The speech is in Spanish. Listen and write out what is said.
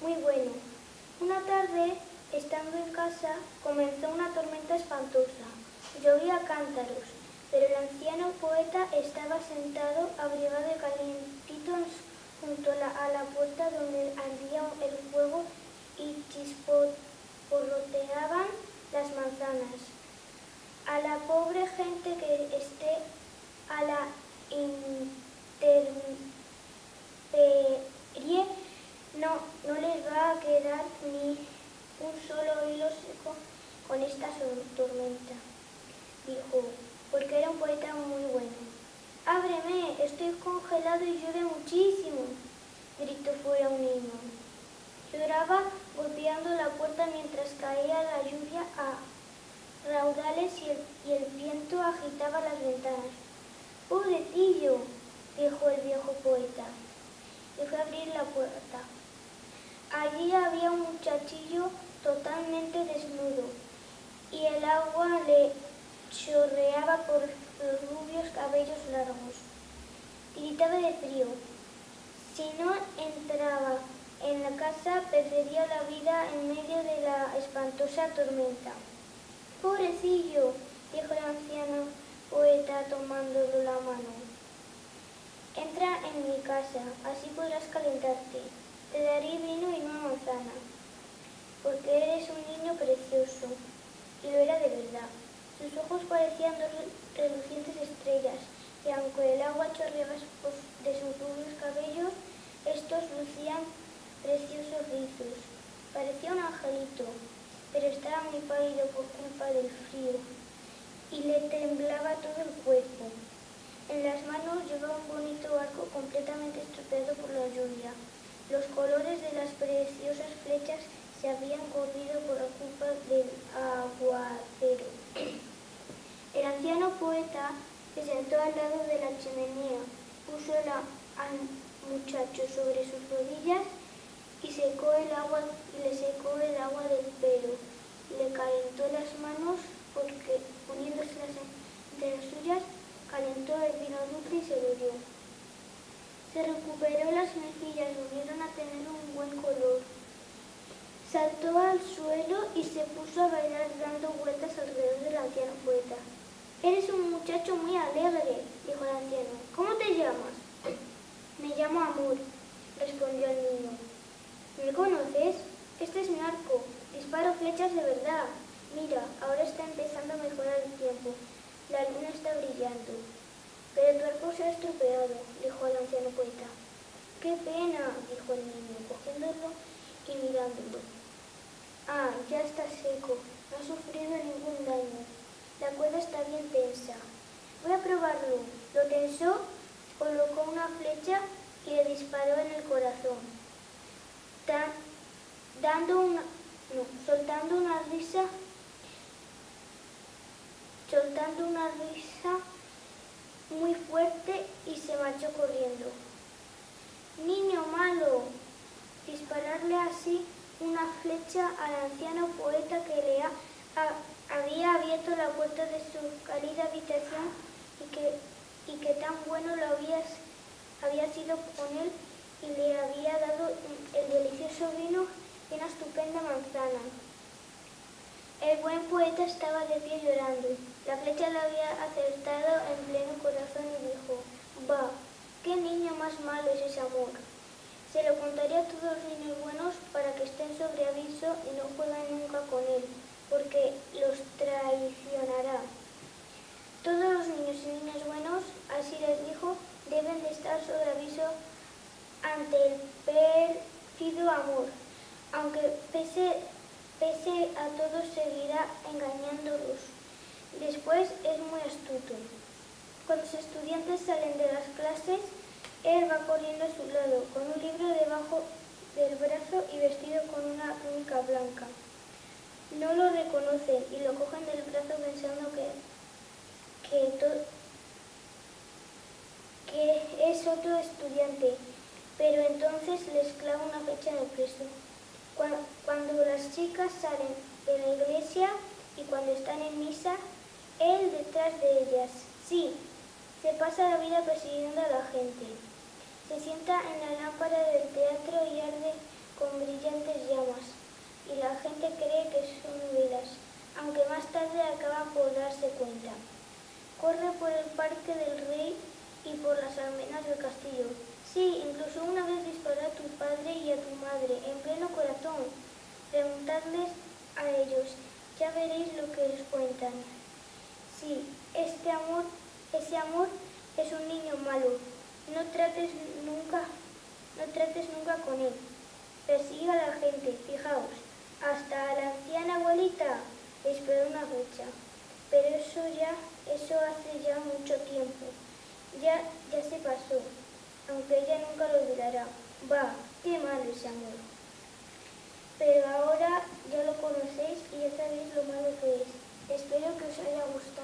muy bueno. Una tarde, estando en casa, comenzó una tormenta espantosa. Llovía cántaros, pero el anciano poeta estaba sentado, abrigado y calientito junto a la, a la puerta donde ardía el fuego y chisporroteaban las manzanas. A la pobre gente que esté a la intemperie no, no les va a quedar ni un solo hilo seco con esta tormenta, dijo, porque era un poeta muy bueno. ¡Ábreme! Estoy congelado y llueve muchísimo, gritó fuera un niño. Lloraba golpeando la puerta mientras caía la lluvia a raudales y el, y el viento agitaba las ventanas. ¡Pobrecillo! dijo el viejo poeta. Y fue a abrir la puerta. Allí había un muchachillo totalmente desnudo y el agua le chorreaba por los rubios cabellos largos. Gritaba de frío. Si no entraba en la casa, perdería la vida en medio de la espantosa tormenta. Pobrecillo, dijo el anciano poeta tomándolo la mano. Entra en mi casa, así podrás calentarte. Te daré vino y una manzana, porque eres un niño precioso. Y lo era de verdad. Sus ojos parecían dos relucientes estrellas, y aunque el agua chorreaba de sus rubios cabellos, estos lucían preciosos rizos. Parecía un angelito, pero estaba muy pálido por culpa del frío, y le temblaba todo el cuerpo. En las manos llevaba un bonito arco completamente estropeado por la lluvia. Los colores de las preciosas flechas se habían corrido por la culpa del aguacero. El anciano poeta se sentó al lado de la chimenea, puso al muchacho sobre sus rodillas y secó el agua le secó el agua del pelo. Le calentó las manos porque poniéndoselas entre las suyas calentó el vino dulce y se lo dio. Se recuperó las mejillas, volvieron a tener un buen color. Saltó al suelo y se puso a bailar dando vueltas alrededor del anciano poeta. Eres un muchacho muy alegre, dijo el anciano. ¿Cómo te llamas? Me llamo Amor, respondió el niño. ¿Me conoces? Este es mi arco. Disparo flechas de verdad. Mira, ahora está empezando a mejorar el tiempo. La luna está brillando. Se ha estropeado, dijo el anciano poeta. ¡Qué pena! dijo el niño, cogiéndolo y mirándolo. Ah, ya está seco. No ha sufrido ningún daño. La cuerda está bien tensa. Voy a probarlo. Lo tensó, colocó una flecha y le disparó en el corazón. dando una, no, soltando una risa, soltando una risa muy fuerte y se marchó corriendo. Niño malo, dispararle así una flecha al anciano poeta que le había abierto la puerta de su cálida habitación y que, y que tan bueno lo había, había sido con él y le había dado el delicioso vino y una estupenda manzana. El buen poeta estaba de pie llorando. La flecha lo había acertado en pleno corazón y dijo, «Va, qué niño más malo es ese amor». Se lo contaré a todos los niños buenos para que estén sobre aviso y no jueguen nunca con él, porque los traicionará. Todos los niños y niñas buenos, así les dijo, deben de estar sobre aviso ante el pérfido amor, aunque pese, pese a todos seguirá engañándolos. Después es muy astuto. Cuando los estudiantes salen de las clases, él va corriendo a su lado, con un libro debajo del brazo y vestido con una túnica blanca. No lo reconocen y lo cogen del brazo pensando que, que, es otro estudiante, pero entonces les clava una fecha el preso. Cuando, cuando las chicas salen de la iglesia y cuando están en misa, él detrás de ellas. Sí, se pasa la vida persiguiendo a la gente. Se sienta en la lámpara del teatro y arde con brillantes llamas, y la gente cree que son velas, aunque más tarde acaba por darse cuenta. Corre por el parque del rey y por las almenas del castillo. Sí, incluso una vez disparó a tu padre y a tu madre en pleno corazón. Preguntadles a ellos, ya veréis lo que les cuentan. Sí, este amor, ese amor es un niño malo. No trates nunca, no trates nunca con él. Persiga a la gente, fijaos, hasta la anciana abuelita esperó una fecha. Pero eso ya, eso hace ya mucho tiempo. Ya, ya se pasó, aunque ella nunca lo olvidará. Va, qué malo ese amor. Pero ahora ya lo conocéis y ya sabéis lo malo que es. Espero que os haya gustado.